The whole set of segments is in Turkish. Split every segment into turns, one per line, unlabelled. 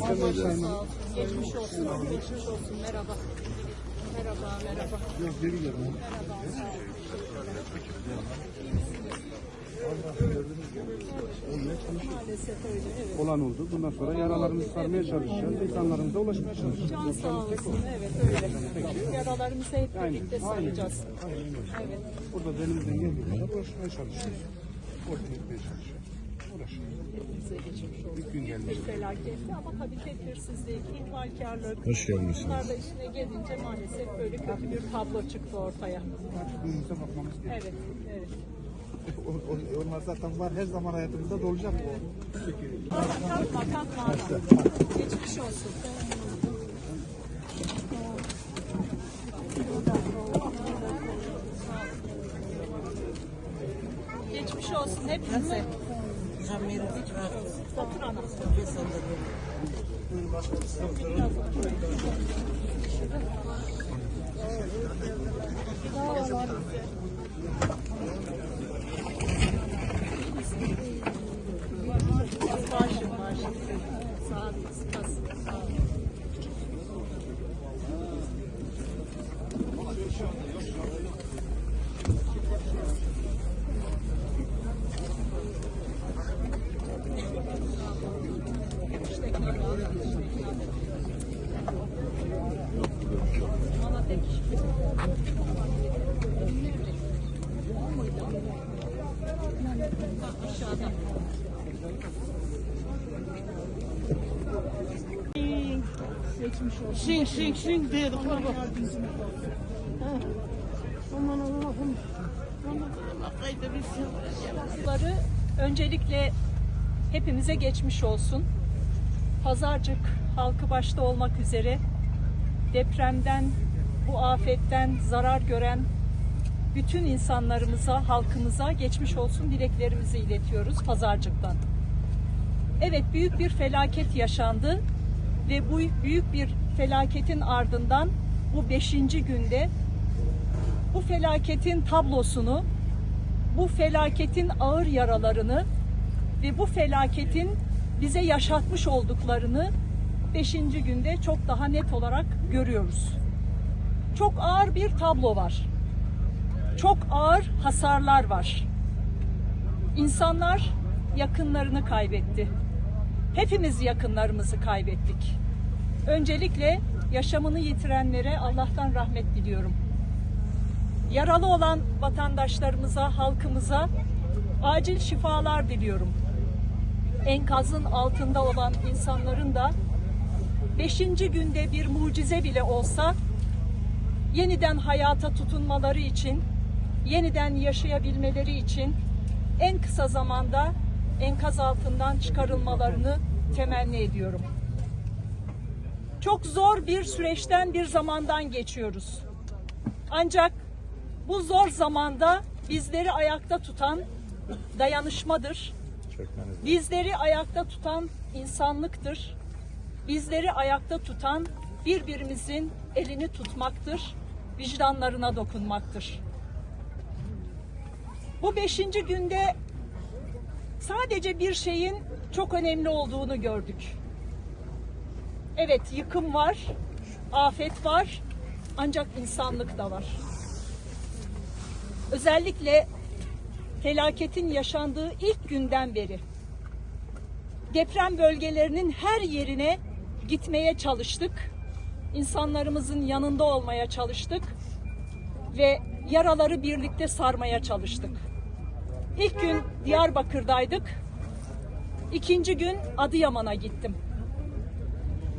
Pazar
Sağ ol. Geçmiş olsun. Geçmiş olsun. Merhaba. Merhaba, merhaba.
Yok geri gel.
Maalesef öyle. Evet.
Olan oldu. Bundan sonra yaralarımızı sarmaya çalışacağız. İnsanlarımıza ulaşmaya çalışacağız.
Can sağ olasın. Evet öyle. Yaralarımızı hep birlikte saracağız. Evet.
Burada elimizden geldiği kadar ulaşmaya çalışıyoruz. Ortaya çalışıyoruz.
Hepimize geçmiş olsun.
Bir gün gelmiş.
Bir felaketti ama tabii tedbirsizlik, ihmalkarlık.
Hoş geldiniz.
Bunlar da işine gelince maalesef böyle kötü bir tablo çıktı ortaya.
Önümüze bakmamız gerekiyor.
Evet, evet.
O- o- Onlar zaten var. Her zaman hayatımızda da olacak o.
Kalkma, kalkma. Geçmiş olsun. Geçmiş olsun hepinize. Otur ana. Başım aşağıda. Geçmiş olsun.
Şing şing şing diye de kurban. Aman Allah'ım. Bilsin.
Bunları öncelikle hepimize geçmiş olsun. Pazarcık halkı başta olmak üzere depremden, bu afetten zarar gören bütün insanlarımıza, halkımıza geçmiş olsun dileklerimizi iletiyoruz Pazarcık'tan. Evet büyük bir felaket yaşandı ve bu büyük bir felaketin ardından bu beşinci günde bu felaketin tablosunu bu felaketin ağır yaralarını ve bu felaketin bize yaşatmış olduklarını beşinci günde çok daha net olarak görüyoruz. Çok ağır bir tablo var. Çok ağır hasarlar var. İnsanlar yakınlarını kaybetti. Hepimiz yakınlarımızı kaybettik. Öncelikle yaşamını yitirenlere Allah'tan rahmet diliyorum yaralı olan vatandaşlarımıza, halkımıza acil şifalar diliyorum. Enkazın altında olan insanların da beşinci günde bir mucize bile olsa yeniden hayata tutunmaları için, yeniden yaşayabilmeleri için en kısa zamanda enkaz altından çıkarılmalarını temenni ediyorum. Çok zor bir süreçten bir zamandan geçiyoruz. Ancak bu zor zamanda bizleri ayakta tutan dayanışmadır. Bizleri ayakta tutan insanlıktır. Bizleri ayakta tutan birbirimizin elini tutmaktır, vicdanlarına dokunmaktır. Bu beşinci günde sadece bir şeyin çok önemli olduğunu gördük. Evet yıkım var, afet var ancak insanlık da var özellikle felaketin yaşandığı ilk günden beri deprem bölgelerinin her yerine gitmeye çalıştık. İnsanlarımızın yanında olmaya çalıştık ve yaraları birlikte sarmaya çalıştık. İlk gün Diyarbakır'daydık. İkinci gün Adıyaman'a gittim.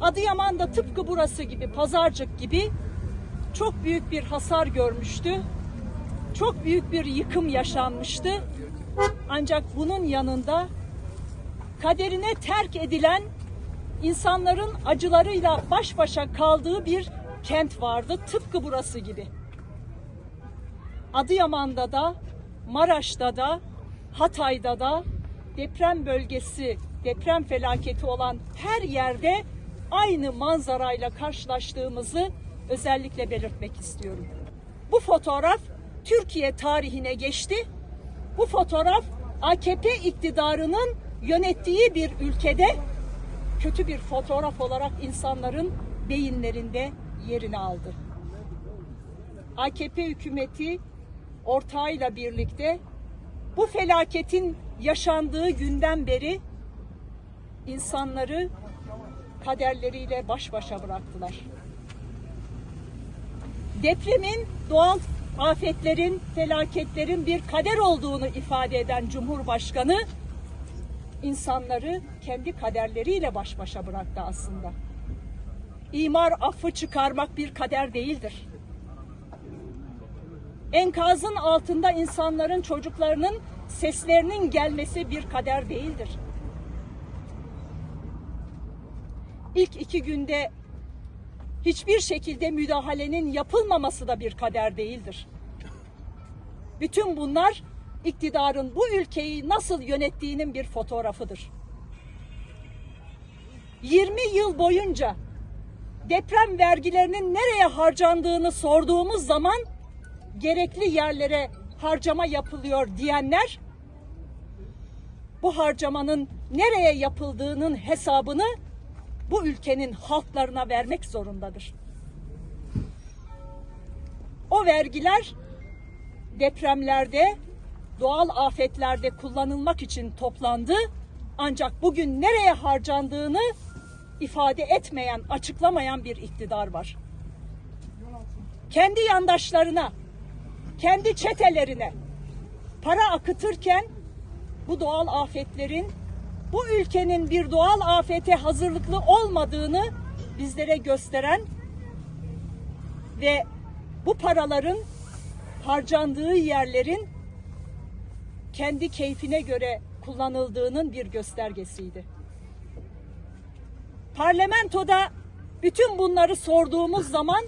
Adıyaman da tıpkı burası gibi, Pazarcık gibi çok büyük bir hasar görmüştü çok büyük bir yıkım yaşanmıştı. Ancak bunun yanında kaderine terk edilen insanların acılarıyla baş başa kaldığı bir kent vardı. Tıpkı burası gibi. Adıyaman'da da, Maraş'ta da, Hatay'da da deprem bölgesi, deprem felaketi olan her yerde aynı manzarayla karşılaştığımızı özellikle belirtmek istiyorum. Bu fotoğraf Türkiye tarihine geçti. Bu fotoğraf AKP iktidarının yönettiği bir ülkede kötü bir fotoğraf olarak insanların beyinlerinde yerini aldı. AKP hükümeti ortağıyla birlikte bu felaketin yaşandığı günden beri insanları kaderleriyle baş başa bıraktılar. Depremin, doğal afetlerin, felaketlerin bir kader olduğunu ifade eden Cumhurbaşkanı insanları kendi kaderleriyle baş başa bıraktı aslında. İmar affı çıkarmak bir kader değildir. Enkazın altında insanların, çocuklarının seslerinin gelmesi bir kader değildir. İlk iki günde hiçbir şekilde müdahalenin yapılmaması da bir kader değildir. Bütün bunlar iktidarın bu ülkeyi nasıl yönettiğinin bir fotoğrafıdır. 20 yıl boyunca deprem vergilerinin nereye harcandığını sorduğumuz zaman gerekli yerlere harcama yapılıyor diyenler bu harcamanın nereye yapıldığının hesabını bu ülkenin halklarına vermek zorundadır. O vergiler depremlerde, doğal afetlerde kullanılmak için toplandı. Ancak bugün nereye harcandığını ifade etmeyen, açıklamayan bir iktidar var. Kendi yandaşlarına, kendi çetelerine para akıtırken bu doğal afetlerin bu ülkenin bir doğal afete hazırlıklı olmadığını bizlere gösteren ve bu paraların harcandığı yerlerin kendi keyfine göre kullanıldığının bir göstergesiydi. Parlamentoda bütün bunları sorduğumuz zaman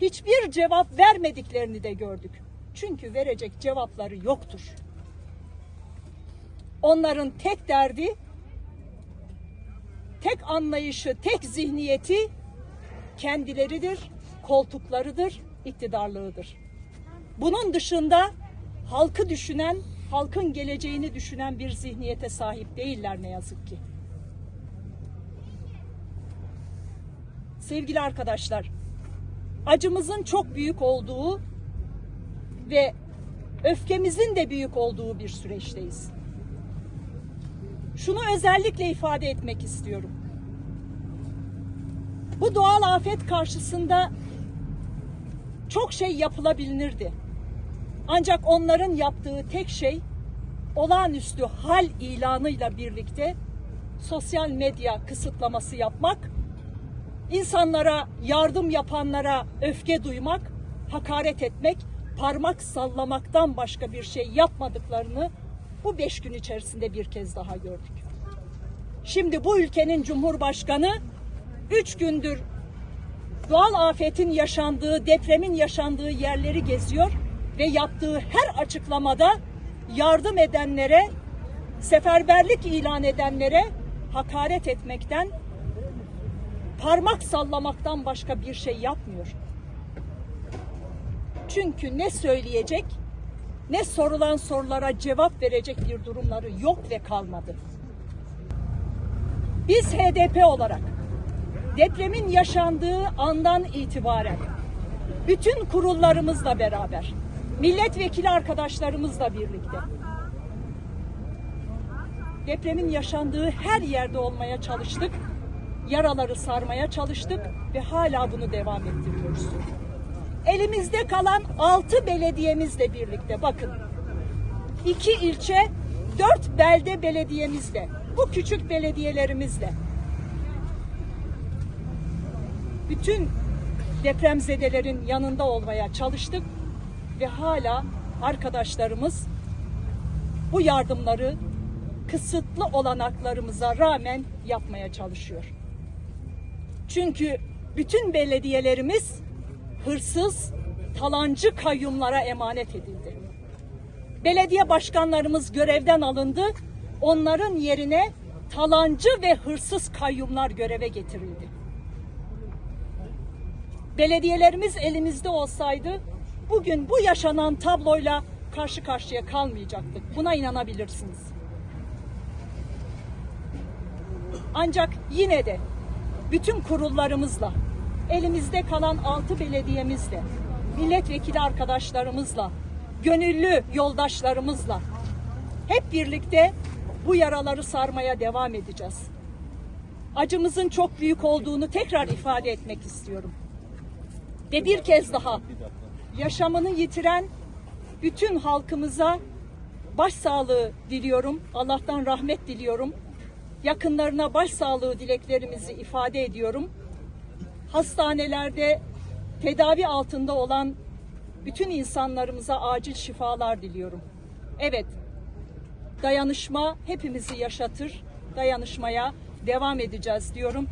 hiçbir cevap vermediklerini de gördük. Çünkü verecek cevapları yoktur. Onların tek derdi, tek anlayışı, tek zihniyeti kendileridir, koltuklarıdır, iktidarlığıdır. Bunun dışında halkı düşünen, halkın geleceğini düşünen bir zihniyete sahip değiller ne yazık ki. Sevgili arkadaşlar, acımızın çok büyük olduğu ve öfkemizin de büyük olduğu bir süreçteyiz. Şunu özellikle ifade etmek istiyorum. Bu doğal afet karşısında çok şey yapılabilirdi. Ancak onların yaptığı tek şey olağanüstü hal ilanıyla birlikte sosyal medya kısıtlaması yapmak, insanlara, yardım yapanlara öfke duymak, hakaret etmek, parmak sallamaktan başka bir şey yapmadıklarını bu beş gün içerisinde bir kez daha gördük. Şimdi bu ülkenin Cumhurbaşkanı üç gündür doğal afetin yaşandığı, depremin yaşandığı yerleri geziyor ve yaptığı her açıklamada yardım edenlere, seferberlik ilan edenlere hakaret etmekten, parmak sallamaktan başka bir şey yapmıyor. Çünkü ne söyleyecek, ne sorulan sorulara cevap verecek bir durumları yok ve kalmadı. Biz HDP olarak depremin yaşandığı andan itibaren bütün kurullarımızla beraber, milletvekili arkadaşlarımızla birlikte depremin yaşandığı her yerde olmaya çalıştık. Yaraları sarmaya çalıştık ve hala bunu devam ettiriyoruz. Elimizde kalan 6 belediyemizle birlikte bakın. 2 ilçe, 4 belde belediyemizle, bu küçük belediyelerimizle bütün depremzedelerin yanında olmaya çalıştık ve hala arkadaşlarımız bu yardımları kısıtlı olanaklarımıza rağmen yapmaya çalışıyor. Çünkü bütün belediyelerimiz hırsız, talancı kayyumlara emanet edildi. Belediye başkanlarımız görevden alındı. Onların yerine talancı ve hırsız kayyumlar göreve getirildi. Belediyelerimiz elimizde olsaydı bugün bu yaşanan tabloyla karşı karşıya kalmayacaktık. Buna inanabilirsiniz. Ancak yine de bütün kurullarımızla, elimizde kalan altı belediyemizle, milletvekili arkadaşlarımızla, gönüllü yoldaşlarımızla hep birlikte bu yaraları sarmaya devam edeceğiz. Acımızın çok büyük olduğunu tekrar ifade etmek istiyorum. Ve bir kez daha yaşamını yitiren bütün halkımıza başsağlığı diliyorum. Allah'tan rahmet diliyorum. Yakınlarına başsağlığı dileklerimizi ifade ediyorum. Hastanelerde tedavi altında olan bütün insanlarımıza acil şifalar diliyorum. Evet, dayanışma hepimizi yaşatır. Dayanışmaya devam edeceğiz diyorum.